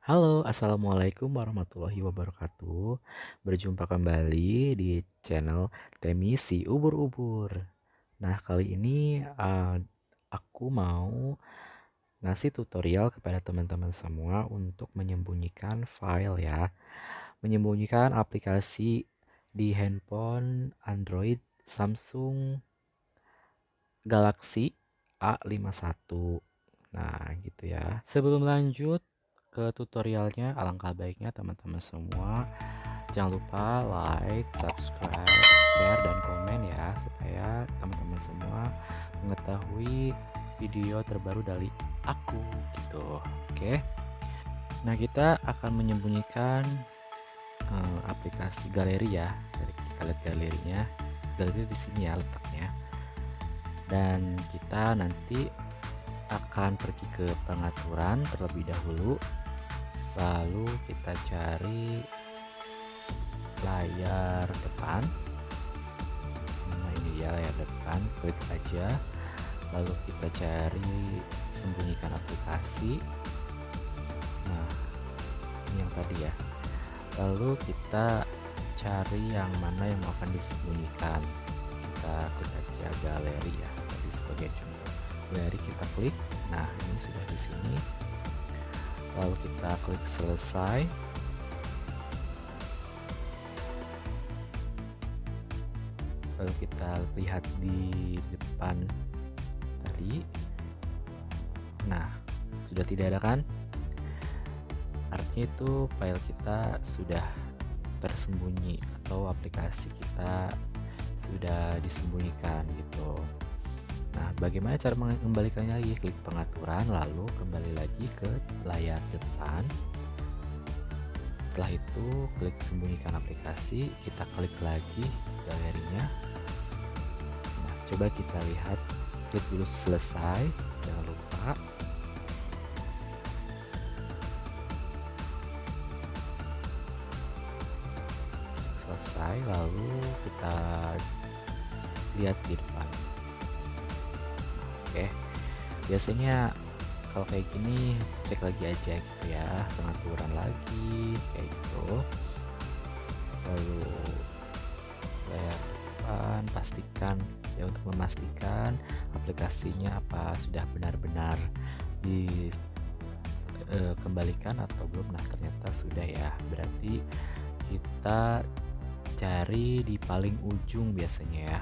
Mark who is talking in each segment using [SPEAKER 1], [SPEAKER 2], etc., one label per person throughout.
[SPEAKER 1] Halo, Assalamualaikum warahmatullahi wabarakatuh. Berjumpa kembali di channel Temi si ubur-ubur. Nah, kali ini uh, aku mau ngasih tutorial kepada teman-teman semua untuk menyembunyikan file ya. Menyembunyikan aplikasi di handphone Android Samsung Galaxy A51. Nah, gitu ya. Sebelum lanjut, ke tutorialnya alangkah baiknya teman-teman semua. Jangan lupa like subscribe share dan komen ya supaya teman-teman semua mengetahui video terbaru dari aku gitu. Oke. Nah kita akan menyembunyikan uh, aplikasi galeri ya. Dari kita lihat galerinya. Galeri di sini ya letaknya. Dan kita nanti akan pergi ke pengaturan terlebih dahulu lalu kita cari layar depan. Nah ini dia layar depan klik aja. Lalu kita cari sembunyikan aplikasi. Nah ini yang tadi ya. Lalu kita cari yang mana yang akan disembunyikan. Kita klik aja galeri ya tadi sebagai contoh. Galeri kita klik. Nah ini sudah di sini lalu kita klik selesai. Lalu kita lihat di depan tadi. Nah sudah tidak ada kan? Artinya itu file kita sudah tersembunyi atau aplikasi kita sudah disembunyikan gitu Nah, bagaimana cara mengembalikannya lagi? Klik pengaturan, lalu kembali lagi ke layar depan. Setelah itu, klik sembunyikan aplikasi, kita klik lagi galerinya. Nah, coba kita lihat, klik dulu selesai, jangan lupa. Selesai, lalu kita lihat di depan oke biasanya kalau kayak gini cek lagi aja gitu ya pengaturan lagi kayak gitu. Lalu layar depan pastikan ya untuk memastikan aplikasinya apa sudah benar-benar dikembalikan e, atau belum. Nah ternyata sudah ya. Berarti kita cari di paling ujung biasanya ya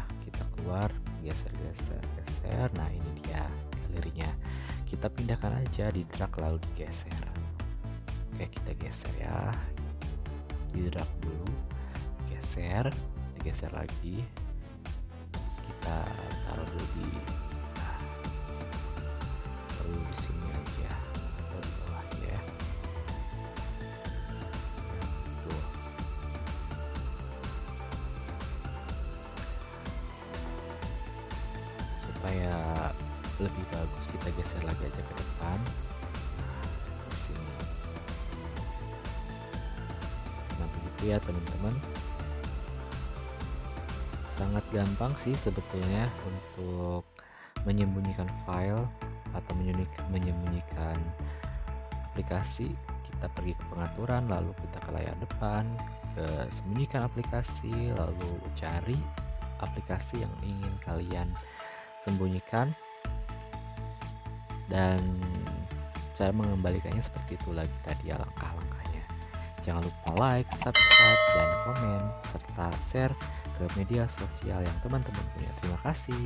[SPEAKER 1] keluar geser geser. Geser nah ini dia galerinya. Kita pindahkan aja di drag lalu digeser. Oke kita geser ya. Di drag dulu geser digeser lagi. Kita taruh dulu di nah, taruh di sini aja supaya lebih bagus kita geser lagi aja ke depan. Di sini. Nah begitu ya teman-teman. Sangat gampang sih sebetulnya untuk menyembunyikan file atau menyembunyikan aplikasi. Kita pergi ke pengaturan lalu kita ke layar depan ke sembunyikan aplikasi lalu cari aplikasi yang ingin kalian sembunyikan. Dan cara mengembalikannya seperti itu lagi tadi ya langkah-langkahnya. Jangan lupa like, subscribe, dan komen serta share ke media sosial yang teman-teman punya. Terima kasih